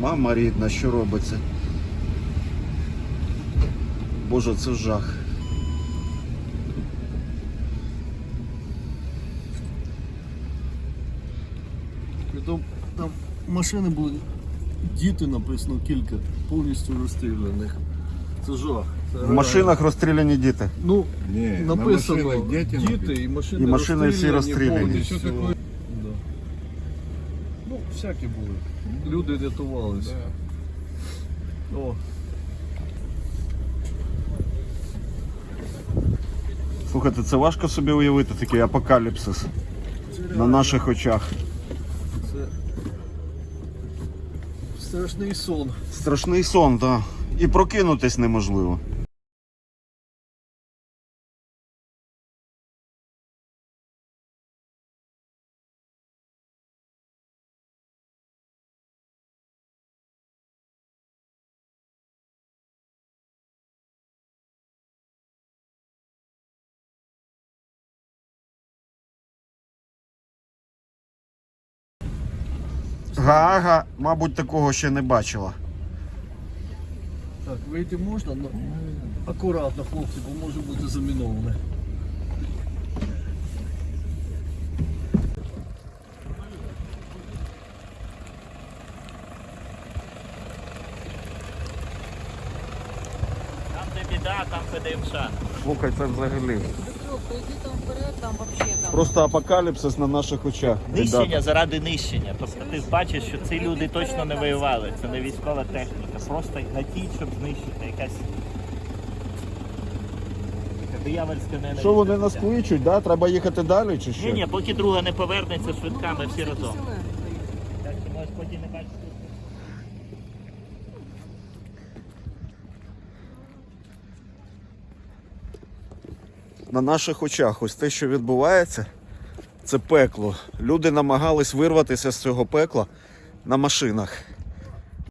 Мама рідна, що робиться? Боже, це жах. Притом там машини були, діти написано кілька, повністю розстріляних. Це жах. Це В машинах розстріляні діти. Ну, Ні, на написано машинах діти діти і машини, І машини всі розстріляні. повністю. Що таке? Да. Ну, всякі були. Люди рятувалися. О, Слухайте, це важко собі уявити такий апокаліпсис на наших очах. це страшний сон. Страшний сон, так. І прокинутись неможливо. Гаага, мабуть, такого ще не бачила. Так, вийти можна, але акуратно, хлопці, бо може бути заміноване. Там де біда, там ПДМШ. Слухай, це взагалі. Пойди там вперед, там вообще там. Просто апокаліпсис на наших очах. Нищення Ребята. заради нищення. Тобто ти бачиш, що ці люди точно не воювали. Це не військова техніка. Просто гатіть, щоб знищити якась. Диявольська ненависть. Що вони нас кличуть, да? Треба їхати далі чи що? Ні, ні, поки друга не повернеться швидка, ми всі разом. Так що може поки не бачити. На наших очах ось те, що відбувається, це пекло. Люди намагались вирватися з цього пекла на машинах.